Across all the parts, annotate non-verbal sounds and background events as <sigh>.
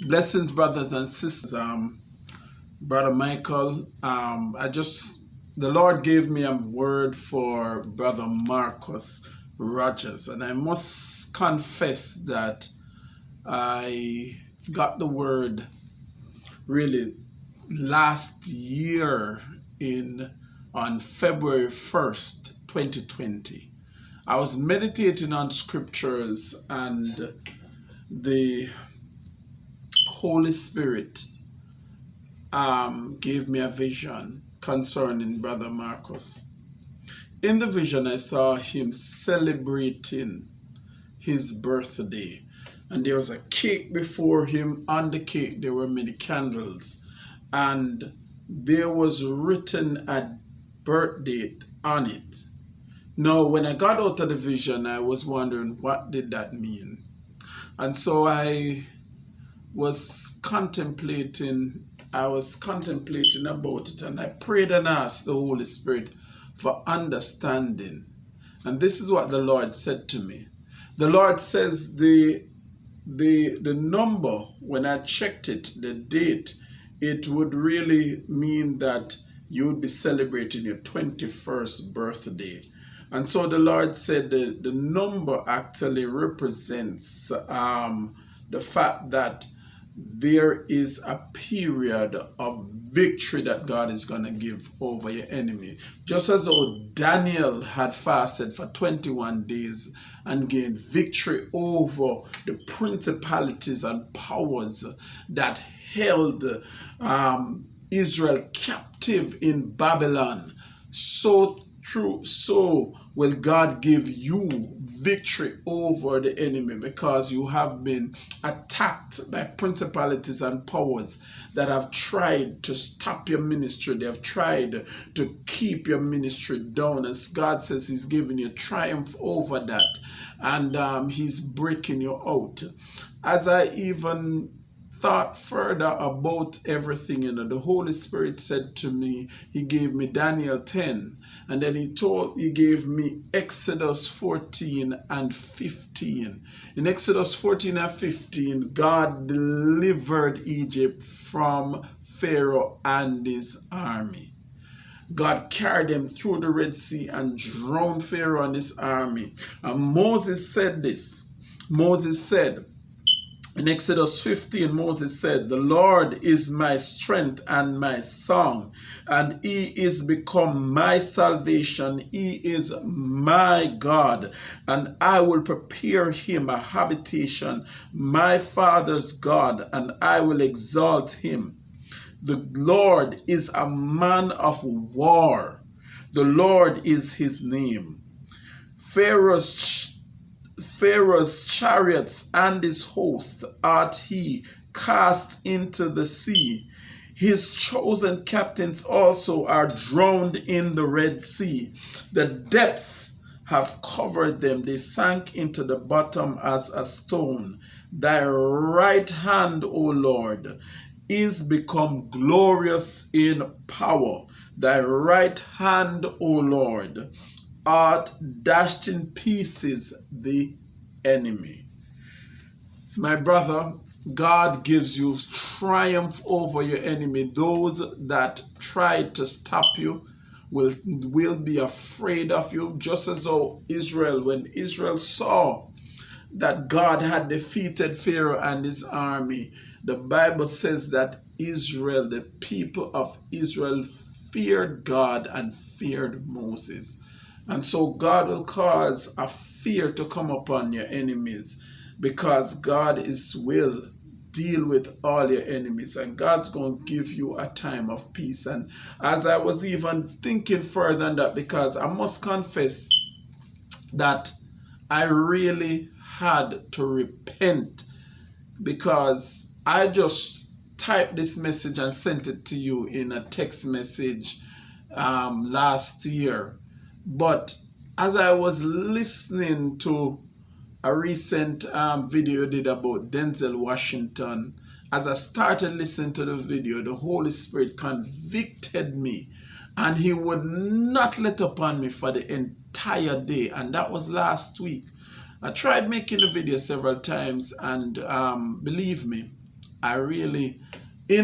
Blessings, brothers and sisters. Um, Brother Michael, um, I just, the Lord gave me a word for Brother Marcus Rogers, and I must confess that I got the word really last year in on February 1st, 2020. I was meditating on scriptures and the Holy Spirit um, gave me a vision concerning Brother Marcus. In the vision, I saw him celebrating his birthday. And there was a cake before him. On the cake, there were many candles. And there was written a birth date on it. Now, when I got out of the vision, I was wondering what did that mean? And so I was contemplating I was contemplating about it and I prayed and asked the Holy Spirit for understanding. And this is what the Lord said to me. The Lord says the the the number when I checked it, the date, it would really mean that you would be celebrating your 21st birthday. And so the Lord said the, the number actually represents um, the fact that there is a period of victory that God is going to give over your enemy. Just as though Daniel had fasted for 21 days and gained victory over the principalities and powers that held um, Israel captive in Babylon, so true, so will God give you victory over the enemy because you have been attacked by principalities and powers that have tried to stop your ministry. They have tried to keep your ministry down. As God says He's giving you triumph over that and um, He's breaking you out. As I even thought further about everything, you know, the Holy Spirit said to me, He gave me Daniel 10, and then He told, He gave me Exodus 14 and 15. In Exodus 14 and 15, God delivered Egypt from Pharaoh and his army. God carried them through the Red Sea and drowned Pharaoh and his army. And Moses said this. Moses said, in Exodus 15, Moses said, The Lord is my strength and my song, and he is become my salvation. He is my God, and I will prepare him a habitation, my father's God, and I will exalt him. The Lord is a man of war. The Lord is his name. Pharaoh's Pharaoh's chariots and his host art he cast into the sea. His chosen captains also are drowned in the Red Sea. The depths have covered them. They sank into the bottom as a stone. Thy right hand, O Lord, is become glorious in power. Thy right hand, O Lord, art dashed in pieces the enemy. My brother, God gives you triumph over your enemy. Those that try to stop you will, will be afraid of you, just as though Israel, when Israel saw that God had defeated Pharaoh and his army, the Bible says that Israel, the people of Israel, feared God and feared Moses. And so God will cause a fear to come upon your enemies because God is will deal with all your enemies and God's going to give you a time of peace. And as I was even thinking further than that, because I must confess that I really had to repent because I just typed this message and sent it to you in a text message um, last year. But as I was listening to a recent um, video did about Denzel Washington, as I started listening to the video, the Holy Spirit convicted me and he would not let upon me for the entire day. And that was last week. I tried making the video several times and um, believe me, I really,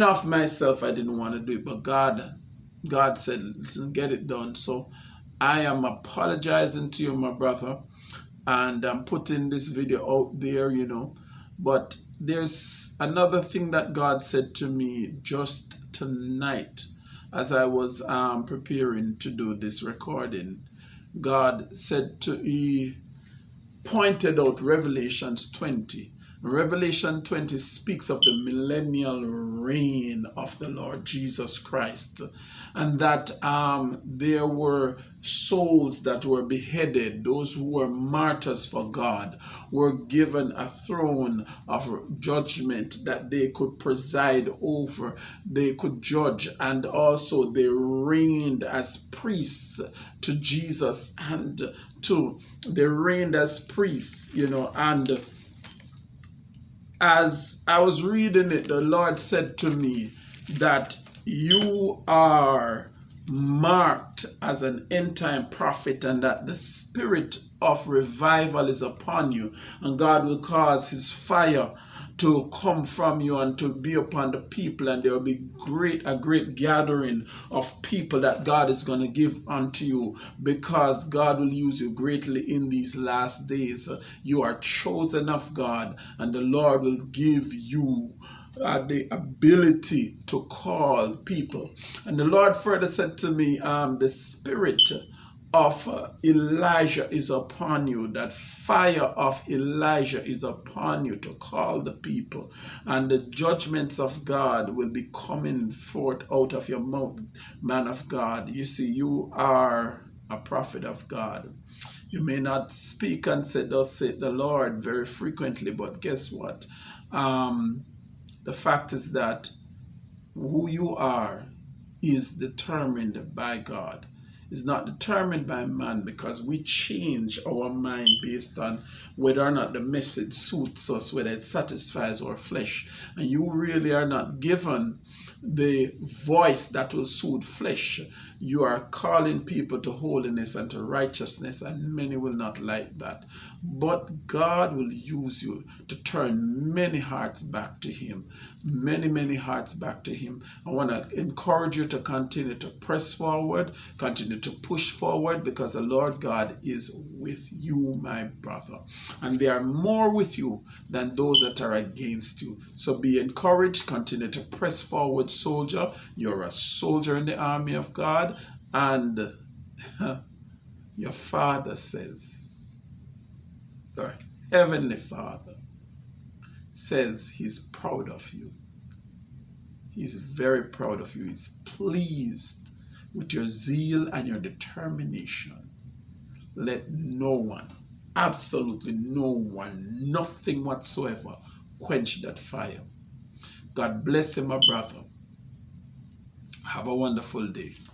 of myself, I didn't want to do it, but God, God said, listen, get it done. So I am apologizing to you, my brother, and I'm putting this video out there, you know. But there's another thing that God said to me just tonight as I was um, preparing to do this recording. God said to, He pointed out Revelations 20 Revelation 20 speaks of the millennial reign of the Lord Jesus Christ and that um, there were souls that were beheaded, those who were martyrs for God, were given a throne of judgment that they could preside over, they could judge, and also they reigned as priests to Jesus and to they reigned as priests, you know, and as I was reading it, the Lord said to me that you are marked as an end time prophet and that the spirit of revival is upon you and God will cause his fire to come from you and to be upon the people and there will be great a great gathering of people that God is going to give unto you because God will use you greatly in these last days. You are chosen of God and the Lord will give you uh, the ability to call people. And the Lord further said to me um, the spirit of uh, Elijah is upon you, that fire of Elijah is upon you to call the people, and the judgments of God will be coming forth out of your mouth, man of God. You see, you are a prophet of God. You may not speak and say, Thus saith the Lord very frequently, but guess what? Um, the fact is that who you are is determined by God is not determined by man because we change our mind based on whether or not the message suits us, whether it satisfies our flesh. And you really are not given the voice that will soothe flesh. You are calling people to holiness and to righteousness, and many will not like that. But God will use you to turn many hearts back to Him. Many, many hearts back to Him. I want to encourage you to continue to press forward, continue to push forward, because the Lord God is with you, my brother. And they are more with you than those that are against you. So be encouraged, continue to press forward soldier. You're a soldier in the army of God. And <laughs> your Father says, your Heavenly Father says He's proud of you. He's very proud of you. He's pleased with your zeal and your determination. Let no one, absolutely no one, nothing whatsoever quench that fire. God bless you, my brother. Have a wonderful day.